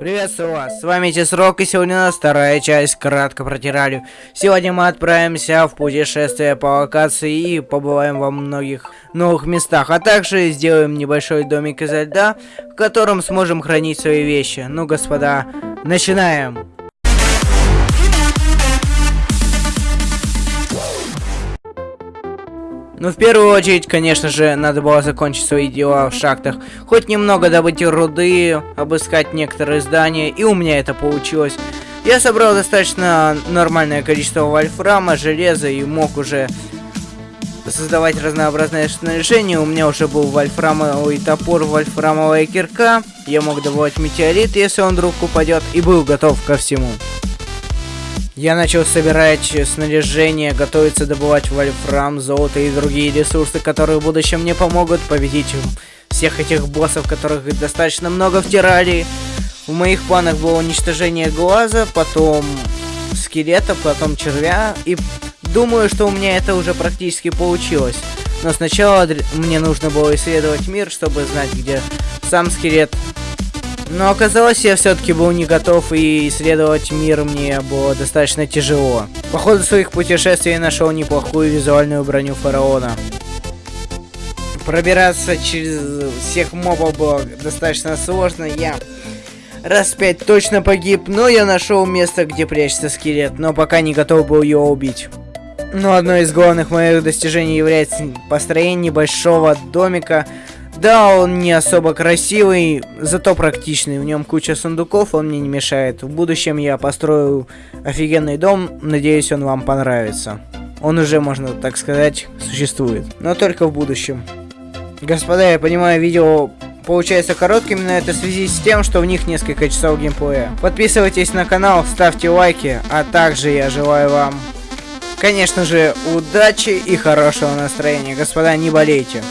Приветствую вас, с вами Тесрок, и сегодня у нас вторая часть кратко про Тиралию. Сегодня мы отправимся в путешествие по локации и побываем во многих новых местах, а также сделаем небольшой домик изо льда, в котором сможем хранить свои вещи. Ну, господа, начинаем! Ну, в первую очередь, конечно же, надо было закончить свои дела в шахтах. Хоть немного добыть руды, обыскать некоторые здания, и у меня это получилось. Я собрал достаточно нормальное количество вольфрама, железа и мог уже создавать разнообразное снаряжение. У меня уже был вольфрамовый топор, вольфрамовая кирка. Я мог добывать метеорит, если он вдруг упадет, и был готов ко всему. Я начал собирать снаряжение, готовиться добывать вольфрам, золото и другие ресурсы, которые в будущем мне помогут победить всех этих боссов, которых достаточно много втирали. В моих планах было уничтожение глаза, потом скелета, потом червя. И думаю, что у меня это уже практически получилось. Но сначала мне нужно было исследовать мир, чтобы знать, где сам скелет но оказалось, я все-таки был не готов, и исследовать мир мне было достаточно тяжело. По ходу своих путешествий я нашел неплохую визуальную броню фараона. Пробираться через всех мобов было достаточно сложно, я раз пять точно погиб, но я нашел место, где прячется скелет, но пока не готов был его убить. Но одно из главных моих достижений является построение небольшого домика да, он не особо красивый, зато практичный. В нем куча сундуков, он мне не мешает. В будущем я построю офигенный дом, надеюсь, он вам понравится. Он уже, можно так сказать, существует. Но только в будущем. Господа, я понимаю, видео получается коротким, но это в связи с тем, что в них несколько часов геймплея. Подписывайтесь на канал, ставьте лайки, а также я желаю вам, конечно же, удачи и хорошего настроения. Господа, не болейте.